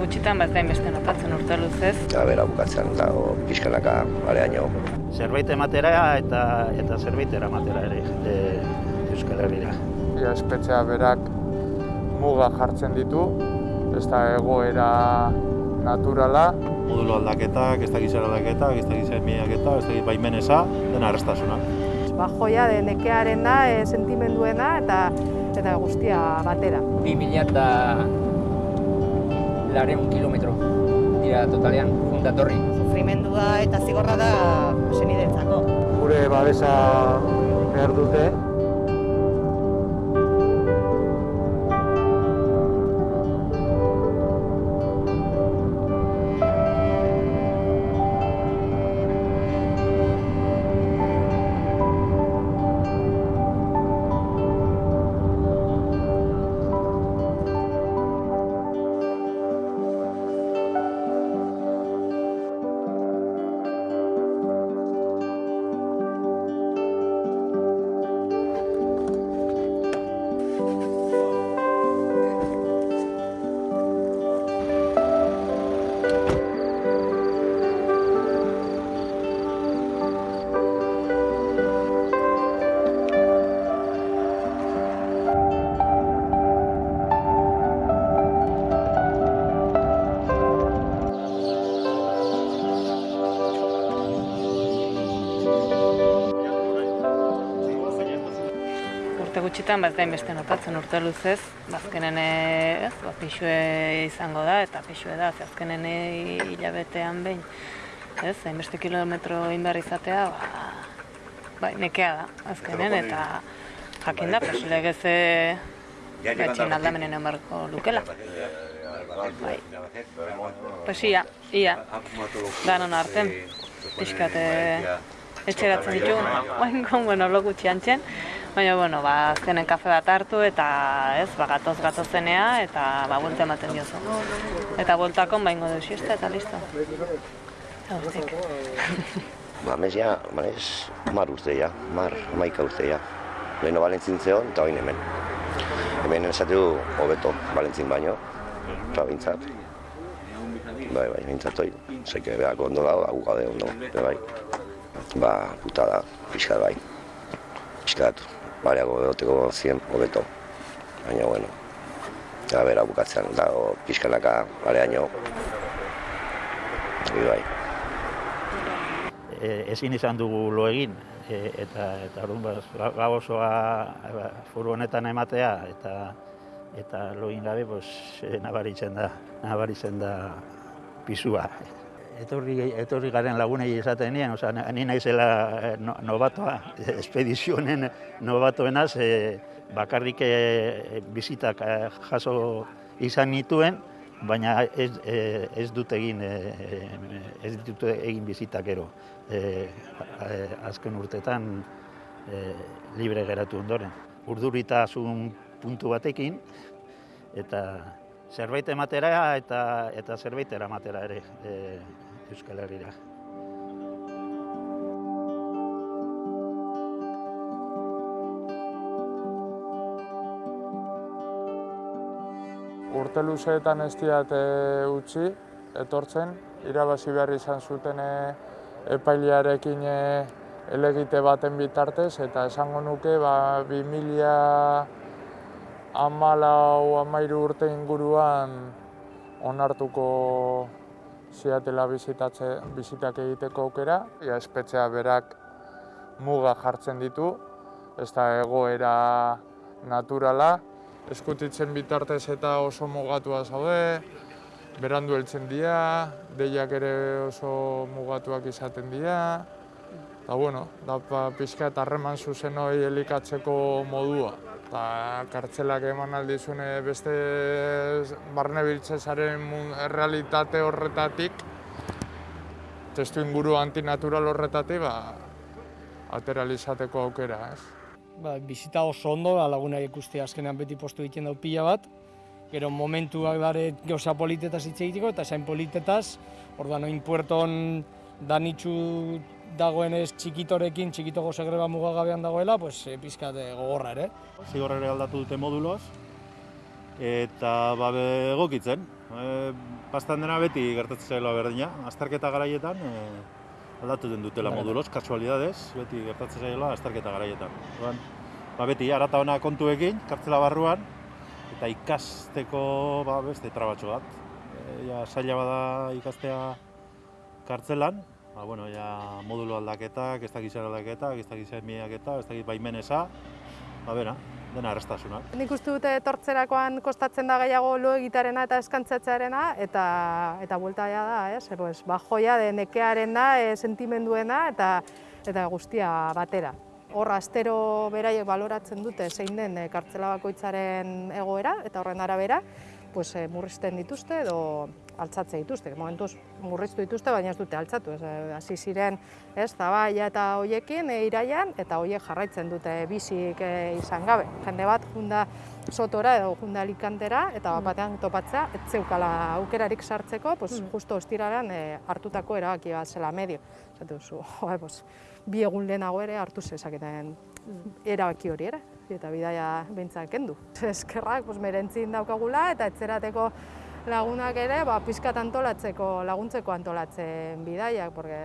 gutxitan, bat gain beste notatzen urte luzez. Eta bera bukatzen dago pixkanaka areaino. Zerbait ematera eta eta zerbait eramatera ere e, Euskal Herrira. Ia espetzea berak muga jartzen ditu, ez da egoera naturala. Modulo aldaketak, ez da gizara aldaketak, ez da gizara miaketak, ez da baimeneza, dena arrestasuna. Ba, joia de nekearen da, e, sentimenduena eta eta guztia batera. 2000 eta lareun kilometro dira totalean, juntatorri. Sufrimendua eta zigorra da senidentzako. Gure babesa behar dute, gutxitan, bat gain beste notatzen urte luzez. Bazkenen ez, ba, pixue izango da, eta pixue da, ze azkenen eh, hilabetean behin. Ez, hainbeste kilometro indar izatea, ba, bai, nekea da, azkenen, eta jakin da, pues, legez etxin aldamenen emarko lukela. Bai. Pues ia, ia, danon arten, pixkat eh, etxeratzen ditugu, bain bueno, lo gutxi antzen, baina, bueno, ba, azkenen kafe bat hartu eta, ez, ba, gatoz gatozenea eta, ba, buelta ematen diozu. Eta bueltakon baingo du siesta eta listo. Guztik. Ba, mez ja, manez, mar urte ja, mar, maika urte ja. Leheno balentzin zeon, eta oin hemen. Hemen esateu hobeto balentzin baino, eta bintzat. Bai, bai, bintzat hoi, zeke behako ondo dago, agu gaude ondo, bai. Ba, puta da, pixka bai. Pixka datu, bariago egoteko zien hobeto. Baina, bueno, eta bera bukatzen dago pixkanaka areaino. Bai. E, ezin izan dugu lo egin e, eta eta orduan ba, gau osoa ba, furgonetan ematea eta eta lo egin gabe pues, e, nabaritzen da nabaritzen da pisua. Etorri, etorri garen lagunei esaten nien, osea, ni naizela eh, no, nobatoa, espedizionen nobatoenaz, e, bakarrik e, bizitak jaso izan nituen, baina ez, ez dut egin ez dut egin bizitak gero. E, azken urtetan e, libre geratu ondoren. Urduritasun puntu batekin eta zerbait ematera eta eta zerbait eramatera ere e, Euskal Herrira. urte luzeetan ez diat e, utzi, etortzen, irabazi behar izan zuten e, epailearekin e, elegite baten bitartez, eta esango nuke, ba, 2000 amalau amairu urte inguruan onartuko ziatela bizitatze, bizitak egiteko aukera. Ia espetzea berak muga jartzen ditu, ez da egoera naturala, eskutitzen bitartez eta oso mugatua zaude, berandu heltzen dira, deiak ere oso mugatuak izaten dira, eta bueno, da pixka eta harreman zuzen hori elikatzeko modua. Eta kartzelak eman aldizune beste barne biltzezaren realitate horretatik, testu inguru antinatural horretatik, ba, ateralizateko aukera, ez? ba, bizita oso ondo, ba, lagunak ikusti azkenean beti postu egiten dau pila bat. Gero momentuak dare gauza politetaz hitz egiteko eta zain politetaz, orduan oin puerton danitxu dagoenez txikitorekin, txikito gozegreba mugagabean dagoela, pues, e, pizkat e, gogorra ere. Zigorrere aldatu dute moduloz, eta ba, egokitzen. E, pastan dena beti gertatzen zaila berdina. Azterketa garaietan e, aldatu den dutela moduloz, kasualidades, beti gertatzen zaila azterketa garaietan. Orduan, ba beti arata ona kontuekin, kartzela barruan, eta ikasteko ba, beste trabatxo bat. E, ja, zaila bada ikastea kartzelan, ba, bueno, ja, modulo aldaketak, ez dakit zer aldaketak, ez dakit zer miaketak, ez dakit baimeneza, ba, bera, dena arrestasunak. Nik uste dute etortzerakoan kostatzen da gehiago lo egitarena eta eskantzatzearena eta eta bueltaia da, ez? Pues, ba, joia de nekearen da, e, sentimenduena eta eta guztia batera. Hor astero beraiek baloratzen dute zein den e, kartzela bakoitzaren egoera eta horren arabera pues, e, murrizten dituzte edo altzatze dituzte. Momentuz murriztu dituzte, baina ez dute altzatu. Ez, eh, hasi ziren ez, zabaia eta hoiekin e, iraian, eta hoiek jarraitzen dute bizik e, izan gabe. Jende bat junda sotora edo junda alikantera, eta bat batean topatzea, ez zeukala aukerarik sartzeko, pues, justo ostiraren e, hartutako erabaki bat zela medio. Zatu zu, joa, pues, bi egun lehenago ere hartu zezaketen erabaki hori ere eta bidaia behintzak kendu. Eskerrak, pues, merentzin daukagula eta etzerateko lagunak ere, ba, pizkat antolatzeko, laguntzeko antolatzen bidaiak, porque...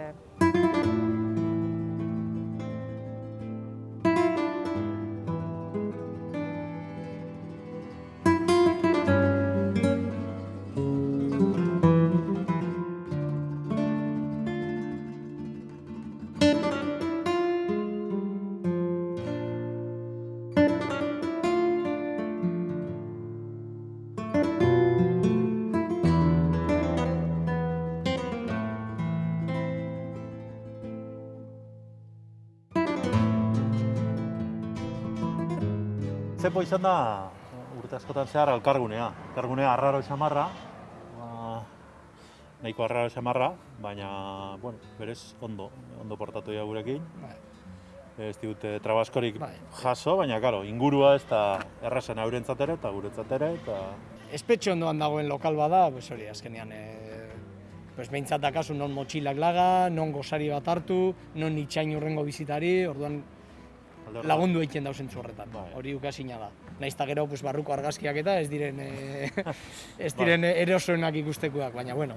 Zepo izan da, urte askotan zehar, alkargunea. Alkargunea arraro xamarra, ba, nahiko arraro xamarra, baina, bueno, berez, ondo, ondo portatu dira gurekin. Ez dute trabaskorik Bai. jaso, baina, karo, ingurua ez da errazen eurentzat ere eta guretzat ere, eta Espetxe ondoan dagoen lokal bada, pues hori, azkenean, e, pues behintzat dakazu non motxilak laga, non gozari bat hartu, non itxain urrengo bizitari, orduan lagundu egiten dauzen horretan. Bai. Hori ukazina da. Naiz gero pues, barruko argazkiak eta ez diren, e, ez diren erosoenak ikustekuak, baina bueno.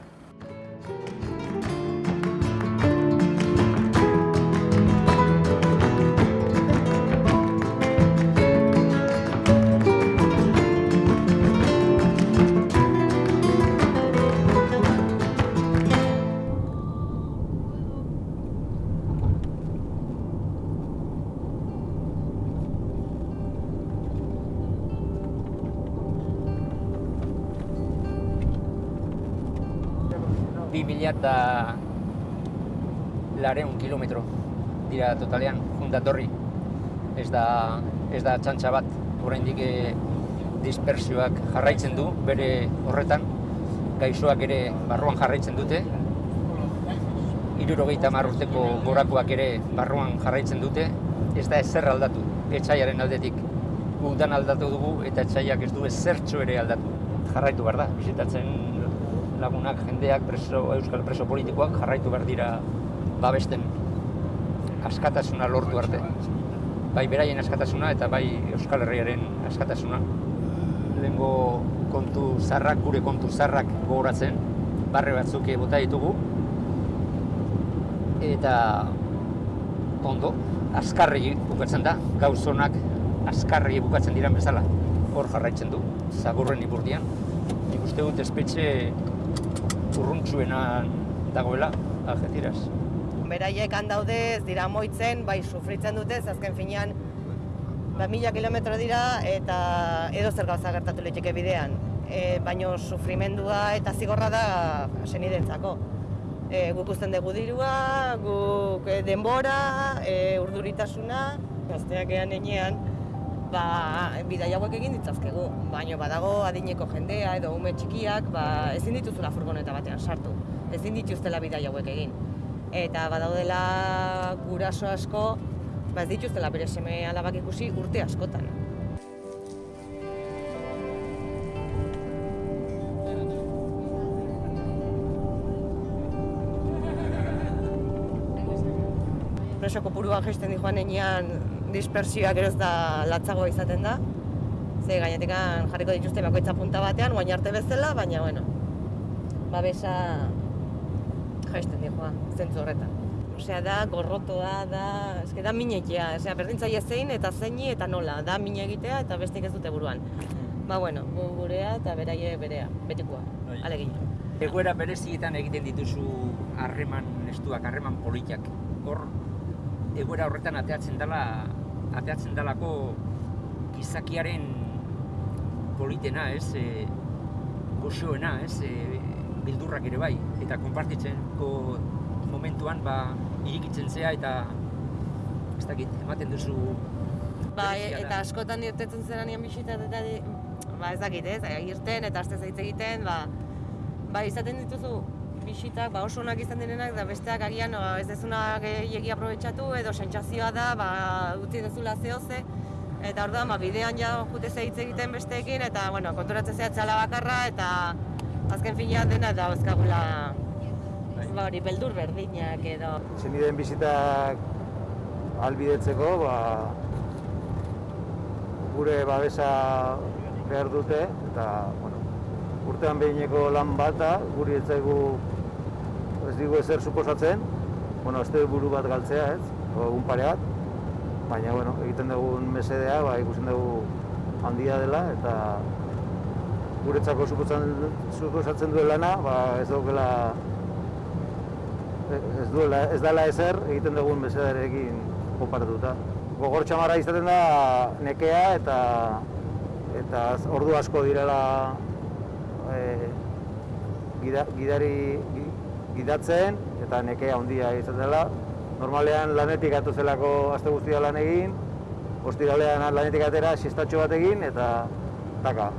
Eta lareun kilometro dira totalean, jundatorri. Ez da, ez da txantxa bat, oraindik eh, dispersioak jarraitzen du bere horretan, gaixoak ere barruan jarraitzen dute, irurogeita urteko gorakoak ere barruan jarraitzen dute, ez da ezer aldatu, etxaiaren aldetik. Udan aldatu dugu eta etxaiak ez du ezertxo ere aldatu. Jarraitu behar da, bisitatzen lagunak, jendeak, preso, euskal preso politikoak jarraitu behar dira babesten askatasuna lortu arte. Bai beraien askatasuna eta bai Euskal Herriaren askatasuna. Lehengo kontu zarrak, gure kontu zarrak gogoratzen, barre batzuk bota ditugu. Eta ondo, azkarri bukatzen da, gauzonak azkarri bukatzen diren bezala. Hor jarraitzen du, zagurren iburdian. Nik uste dut espetxe urruntzuena dagoela, Algeciras. beraiek han daude ez dira moitzen, bai sufritzen dute, azken finean ba, mila kilometro dira eta edo zer gauza gertatu liteke bidean. E, baino sufrimendua eta zigorra da senidentzako. E, guk usten dugu dirua, guk e, denbora, e, urduritasuna, gazteak ean enean, ba, bidai hauek egin ditzazkegu, baino badago adineko jendea edo ume txikiak, ba, ezin dituzula furgoneta batean sartu, ezin dituztela bidai hauek egin. Eta badaudela guraso asko, ba ez dituztela bere seme alabak ikusi urte askotan. Preso kopurua jaisten di joan enean dispersioa geroz da latzagoa izaten da. Ze gainetik jarriko dituzte bakoitza punta batean, guain arte bezala, baina bueno. babesa jaisten dihoa, zentzu horretan. Osea, da gorrotoa, da, eske da minekia, osea, berdintzaile zein eta zeini eta nola, da mine egitea eta bestik ez dute buruan. Ba, bueno, gu gurea eta beraie berea, betikoa, alegin. Egoera berezietan egiten dituzu harreman estuak, harreman politiak. Hor, egoera horretan ateatzen dela, ateatzen dalako gizakiaren politena, ez? E, goxoena, ez? E, bildurrak ere bai. Eta konpartitzenko momentuan, ba, irikitzen zea eta ez dakit, ematen duzu Ba, da. eta askotan irtetzen zera nian bisitat eta ba, ez dakit, ez, irten eta aste zaitz egiten, ba, ba, izaten dituzu bisitak ba, oso onak izan direnak, da besteak agian ba, ez dezuna gehiagi aprobetsatu edo sentsazioa da, ba, utzi dezula zehoze, eta orduan, ba, bidean ja jute ze hitz egiten besteekin, eta, bueno, konturatzen zea txala bakarra, eta azken finean dena da euskagula ba, hori beldur berdinak edo. Zenideen bizitak albidetzeko, ba, gure babesa behar dute, eta, bueno, urtean behineko lan bata, guri ez zaigu ez digu ezer suposatzen, bueno, ez buru bat galtzea, ez, egun pare bat, baina, bueno, egiten dugun mesedea, ba, ikusten dugu handia dela, eta guretzako suposatzen, duen lana, ba, ez daukela ez duela, ez dela ezer egiten dugun mesedarekin konparatuta. Gogor txamarra izaten da nekea eta eta ordu asko direla e, gida, gidari gi- gidatzen eta nekea handia izaten dela. Normalean lanetik atu zelako aste guztia lan egin, ostiralean lanetik atera sistatxo bat egin eta taka,